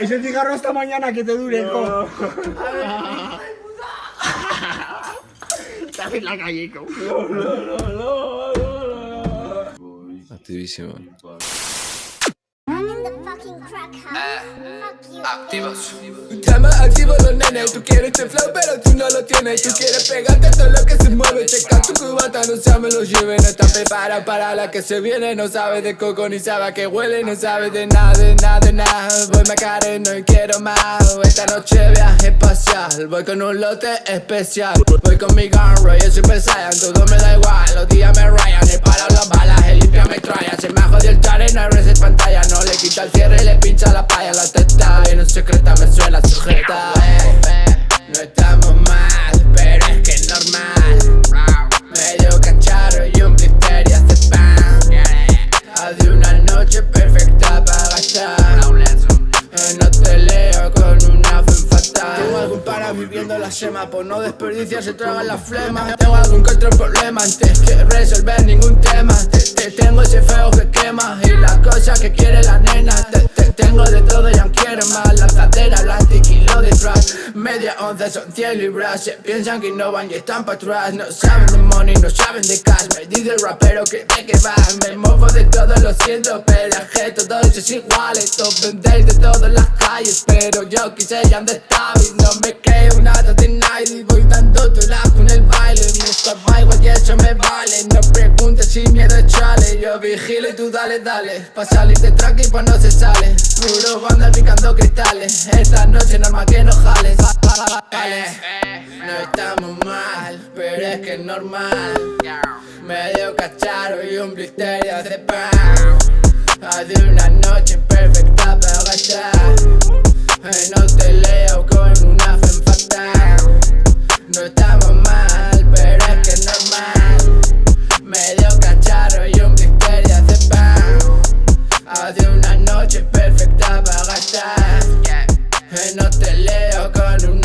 Ese cigarro hasta mañana que te dure, co. Estás en la calle, co. Activísimo. I'm in the fucking crack house. Activos. Los nenes, tú quieres este flow pero tú no lo tienes. Tú quieres pegarte a todo lo que se mueve. Checa tu cubata, no se me lo lleve. No está preparada para la que se viene. No sabe de coco ni sabe a qué huele. No sabe de nada, de nada, de nada. Voy macareno y quiero más. Esta noche viaje espacial. Voy con un lote especial. Voy con mi gun y Super Saiyan. Todo me da igual, los días me rayan. He parado las balas, el limpia me traya Se me ha jodido el chare, no hay reset pantalla. No le quita el cierre y le pincha la paya La testa bien secreta No estamos mal, pero es que es normal Medio cacharro y un blister y hace pan Haz de una noche perfecta para gastar No te leo con una fe fatal Tengo algún para viviendo la sema Por no desperdiciar se tragan las flemas Tengo algún otro problema antes que resolver ningún tema te, te tengo ese feo que quema Y la cosa que quiere la nena tengo de todo y aún quiere más Lanzadera, blanca y kilo de trash Media onza son 100 libras Se piensan que innovan y están para atrás. No saben de money, no saben de cash. Me dice el rapero que de que va. Me movo de todo, lo siento que todos es iguales Todos vendéis de todas las calles Pero yo quise ya y no me Yo vigilo y tú dale, dale. Pa' salir de tranqui pues no se sale. Puro banda picando cristales. Esta noche normal que no jales. No estamos mal, pero es que es normal. Medio cacharro y un blister y hace pan. Haz de una noche perfecta de una noche perfecta para gastar. Que no te leo con un